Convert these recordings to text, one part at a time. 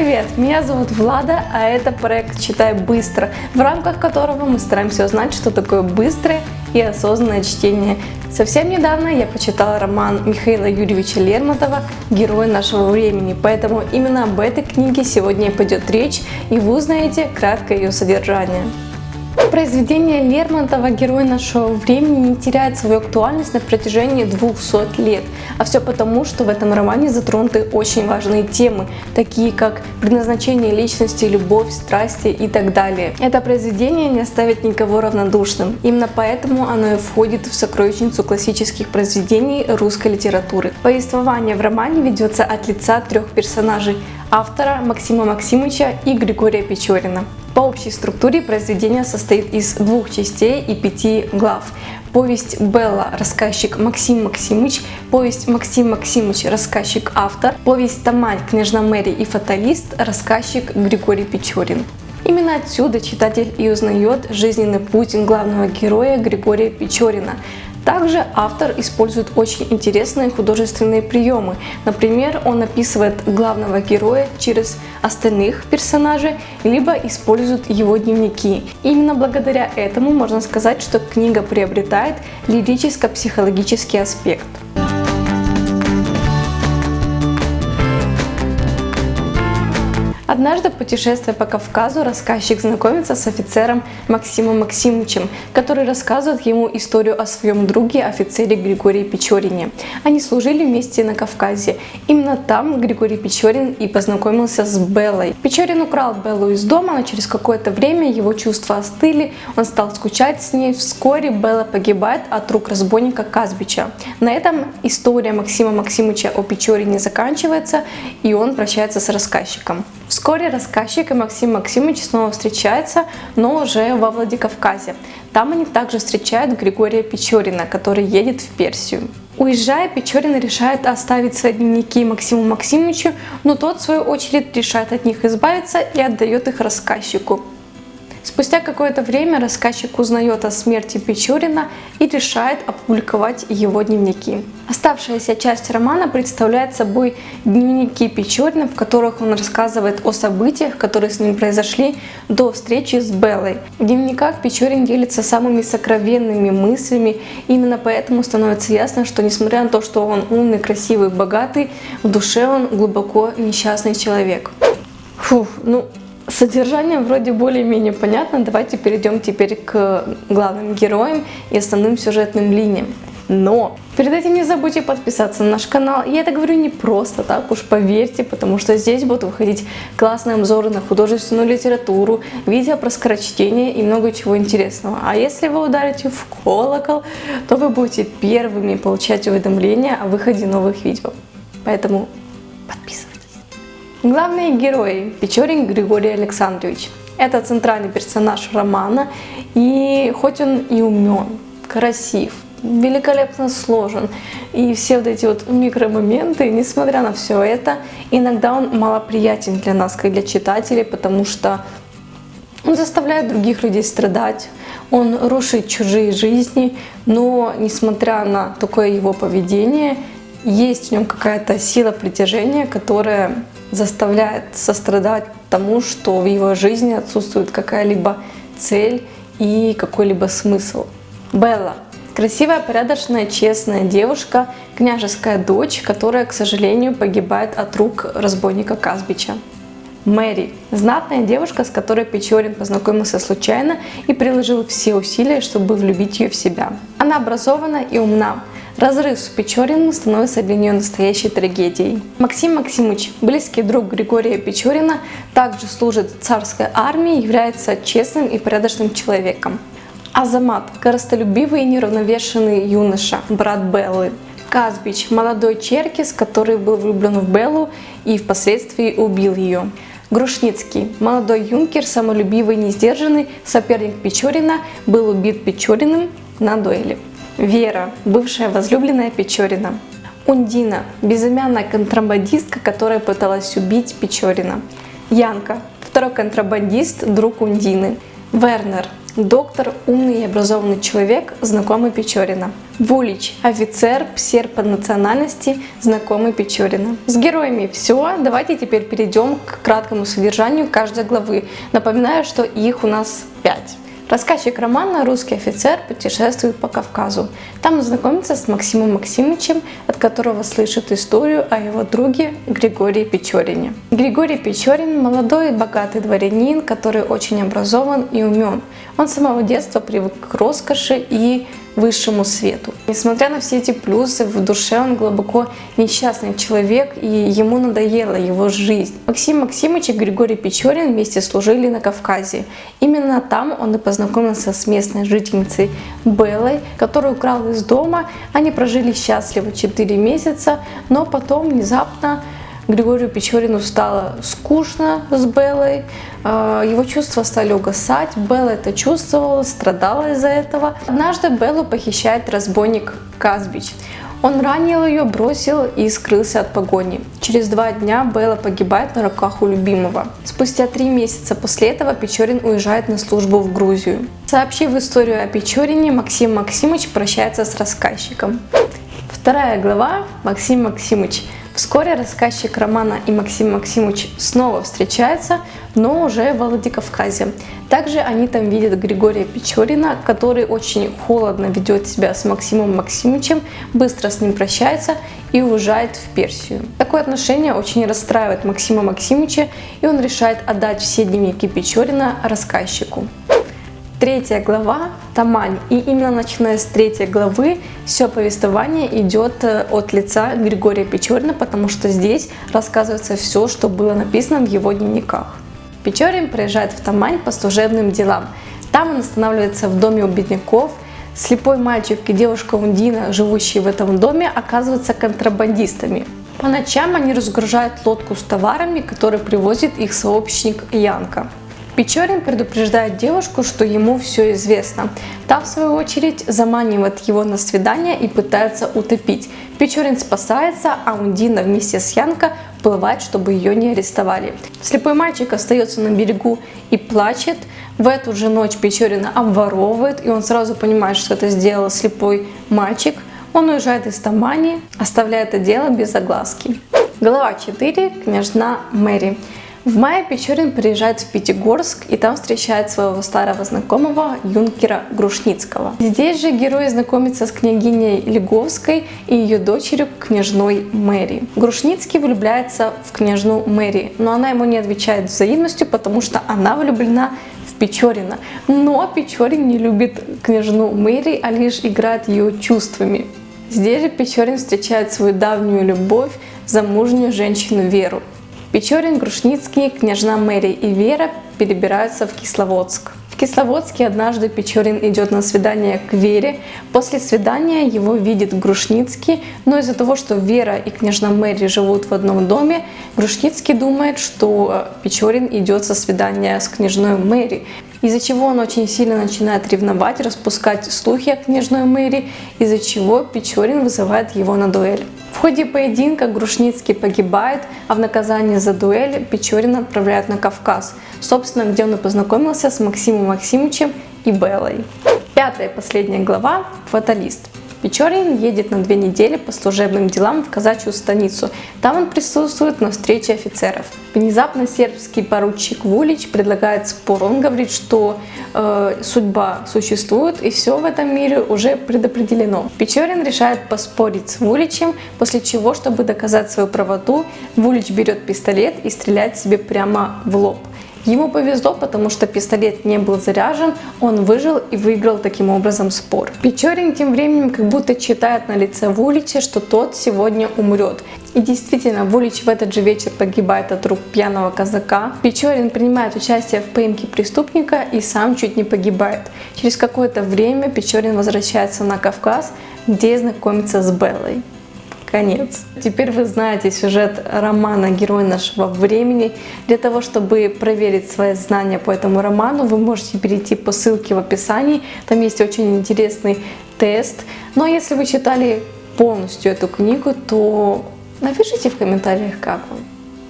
привет! Меня зовут Влада, а это проект «Читай быстро», в рамках которого мы стараемся узнать, что такое быстрое и осознанное чтение. Совсем недавно я почитала роман Михаила Юрьевича Лермонтова «Герой нашего времени», поэтому именно об этой книге сегодня пойдет речь, и вы узнаете краткое ее содержание. Произведение Лермонтова «Герой нашего времени» не теряет свою актуальность на протяжении 200 лет, а все потому, что в этом романе затронуты очень важные темы, такие как предназначение личности, любовь, страсти и так далее. Это произведение не оставит никого равнодушным, именно поэтому оно и входит в сокровищницу классических произведений русской литературы. Повествование в романе ведется от лица трех персонажей – автора Максима Максимовича и Григория Печорина. По общей структуре произведение состоит из двух частей и пяти глав. Повесть Белла, рассказчик Максим Максимыч, повесть Максим Максимыч, рассказчик автор, повесть Тамань, княжна Мэри и фаталист, рассказчик Григорий Печорин. Именно отсюда читатель и узнает жизненный путь главного героя Григория Печорина, также автор использует очень интересные художественные приемы. Например, он описывает главного героя через остальных персонажей, либо использует его дневники. Именно благодаря этому можно сказать, что книга приобретает лирическо-психологический аспект. Однажды, путешествуя по Кавказу, рассказчик знакомится с офицером Максимом Максимовичем, который рассказывает ему историю о своем друге, офицере Григории Печорине. Они служили вместе на Кавказе. Именно там Григорий Печорин и познакомился с Беллой. Печорин украл Беллу из дома, но через какое-то время его чувства остыли, он стал скучать с ней. Вскоре Белла погибает от рук разбойника Казбича. На этом история Максима Максимовича о Печорине заканчивается, и он прощается с рассказчиком. Вскоре рассказчик и Максим Максимович снова встречаются, но уже во Владикавказе. Там они также встречают Григория Печорина, который едет в Персию. Уезжая, Печорин решает оставить свои дневники Максиму Максимовичу, но тот, в свою очередь, решает от них избавиться и отдает их рассказчику. Спустя какое-то время рассказчик узнает о смерти Печорина и решает опубликовать его дневники. Оставшаяся часть романа представляет собой дневники Печорина, в которых он рассказывает о событиях, которые с ним произошли до встречи с Беллой. В дневниках Печорин делится самыми сокровенными мыслями, именно поэтому становится ясно, что несмотря на то, что он умный, красивый, богатый, в душе он глубоко несчастный человек. Фух, ну Содержание вроде более-менее понятно, давайте перейдем теперь к главным героям и основным сюжетным линиям. Но перед этим не забудьте подписаться на наш канал. Я это говорю не просто так, уж поверьте, потому что здесь будут выходить классные обзоры на художественную литературу, видео про скорочтение и много чего интересного. А если вы ударите в колокол, то вы будете первыми получать уведомления о выходе новых видео. Поэтому подписывайтесь. Главные герои Печорин Григорий Александрович. Это центральный персонаж романа, и хоть он и умен, красив, великолепно сложен, и все вот эти вот микромоменты, несмотря на все это, иногда он малоприятен для нас, как для читателей, потому что он заставляет других людей страдать, он рушит чужие жизни, но несмотря на такое его поведение, есть в нем какая-то сила притяжения, которая заставляет сострадать тому, что в его жизни отсутствует какая-либо цель и какой-либо смысл. Белла. Красивая, порядочная, честная девушка, княжеская дочь, которая, к сожалению, погибает от рук разбойника Казбича. Мэри. Знатная девушка, с которой Печорин познакомился случайно и приложил все усилия, чтобы влюбить ее в себя. Она образована и умна, Разрыв с Печориным становится для нее настоящей трагедией. Максим Максимович, близкий друг Григория Печорина, также служит в царской армии, является честным и порядочным человеком. Азамат – коростолюбивый и неравновешенный юноша, брат Беллы. Казбич – молодой черкис, который был влюблен в Беллу и впоследствии убил ее. Грушницкий, молодой юнкер, самолюбивый и несдержанный, соперник Печорина, был убит Печориным на дуэли. Вера, бывшая возлюбленная Печорина. Ундина, безымянная контрабандистка, которая пыталась убить Печорина. Янка, второй контрабандист, друг Ундины. Вернер, доктор, умный и образованный человек, знакомый Печорина. Вулич – офицер, псер по национальности, знакомый Печорина. С героями все. Давайте теперь перейдем к краткому содержанию каждой главы. Напоминаю, что их у нас 5. Рассказчик романа «Русский офицер» путешествует по Кавказу. Там он знакомится с Максимом Максимовичем, от которого слышит историю о его друге Григории Печорине. Григорий Печорин – молодой и богатый дворянин, который очень образован и умен. Он с самого детства привык к роскоши и высшему свету. Несмотря на все эти плюсы, в душе он глубоко несчастный человек, и ему надоела его жизнь. Максим Максимович и Григорий Печорин вместе служили на Кавказе. Именно там он и познакомился с местной жительницей Беллой, которую украл из дома. Они прожили счастливо 4 месяца, но потом внезапно Григорию Печорину стало скучно с Беллой, а, его чувства стали угасать, Белла это чувствовала, страдала из-за этого. Однажды Беллу похищает разбойник Казбич. Он ранил ее, бросил и скрылся от погони. Через два дня Белла погибает на руках у любимого. Спустя три месяца после этого Печорин уезжает на службу в Грузию. Сообщив историю о Печорине, Максим Максимович прощается с рассказчиком. Вторая глава Максим Максимович – Вскоре рассказчик романа и Максим Максимович снова встречаются, но уже в Владикавказе. Также они там видят Григория Печорина, который очень холодно ведет себя с Максимом Максимовичем, быстро с ним прощается и уезжает в Персию. Такое отношение очень расстраивает Максима Максимовича, и он решает отдать все дневники Печорина рассказчику. Третья глава – Тамань. И именно начиная с третьей главы все повествование идет э, от лица Григория Печорина, потому что здесь рассказывается все, что было написано в его дневниках. Печорин приезжает в Тамань по служебным делам. Там он останавливается в доме у бедняков. Слепой мальчик и девушка Ундина, живущие в этом доме, оказываются контрабандистами. По ночам они разгружают лодку с товарами, который привозит их сообщник Янка. Печорин предупреждает девушку, что ему все известно. Та, в свою очередь, заманивает его на свидание и пытается утопить. Печорин спасается, а Ундина вместе с Янко плывает, чтобы ее не арестовали. Слепой мальчик остается на берегу и плачет. В эту же ночь Печорина обворовывает, и он сразу понимает, что это сделал слепой мальчик. Он уезжает из Тамани, оставляя это дело без огласки. Глава 4. Княжна Мэри. В мае Печорин приезжает в Пятигорск и там встречает своего старого знакомого юнкера Грушницкого. Здесь же герой знакомится с княгиней Леговской и ее дочерью княжной Мэри. Грушницкий влюбляется в княжну Мэри, но она ему не отвечает взаимностью, потому что она влюблена в Печорина. Но Печорин не любит княжну Мэри, а лишь играет ее чувствами. Здесь же Печорин встречает свою давнюю любовь, замужнюю женщину Веру. Печорин, Грушницкий, княжна Мэри и Вера перебираются в Кисловодск. В Кисловодске однажды Печорин идет на свидание к Вере. После свидания его видит Грушницкий, но из-за того, что Вера и княжна Мэри живут в одном доме, Грушницкий думает, что Печорин идет со свидания с княжной Мэри, из-за чего он очень сильно начинает ревновать, распускать слухи о княжной Мэри, из-за чего Печорин вызывает его на дуэль. В ходе поединка Грушницкий погибает, а в наказание за дуэль Печорина отправляют на Кавказ, собственно, где он и познакомился с Максимом Максимовичем и Беллой. Пятая и последняя глава – «Фаталист». Печорин едет на две недели по служебным делам в казачью станицу. Там он присутствует на встрече офицеров. Внезапно сербский поручик Вулич предлагает спор. Он говорит, что э, судьба существует и все в этом мире уже предопределено. Печорин решает поспорить с Вуличем, после чего, чтобы доказать свою правоту, Вулич берет пистолет и стреляет себе прямо в лоб. Ему повезло, потому что пистолет не был заряжен, он выжил и выиграл таким образом спор. Печорин тем временем как будто читает на лице Вулича, что тот сегодня умрет. И действительно, Вулич в этот же вечер погибает от рук пьяного казака. Печорин принимает участие в поимке преступника и сам чуть не погибает. Через какое-то время Печорин возвращается на Кавказ, где знакомится с Беллой конец. Теперь вы знаете сюжет романа «Герой нашего времени». Для того, чтобы проверить свои знания по этому роману, вы можете перейти по ссылке в описании. Там есть очень интересный тест. Но если вы читали полностью эту книгу, то напишите в комментариях, как вам.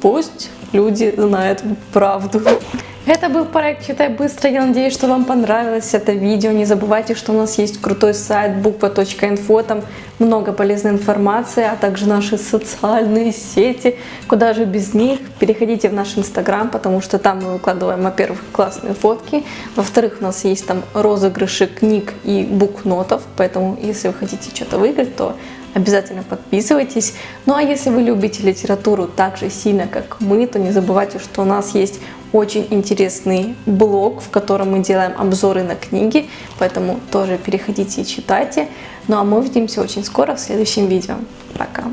Пусть люди знают правду. Это был проект «Читай быстро». Я надеюсь, что вам понравилось это видео. Не забывайте, что у нас есть крутой сайт буква.инфо. Там много полезной информации, а также наши социальные сети. Куда же без них? Переходите в наш инстаграм, потому что там мы выкладываем, во-первых, классные фотки. Во-вторых, у нас есть там розыгрыши книг и букнотов. Поэтому, если вы хотите что-то выиграть, то обязательно подписывайтесь. Ну а если вы любите литературу так же сильно, как мы, то не забывайте, что у нас есть очень интересный блог, в котором мы делаем обзоры на книги, поэтому тоже переходите и читайте. Ну а мы увидимся очень скоро в следующем видео. Пока!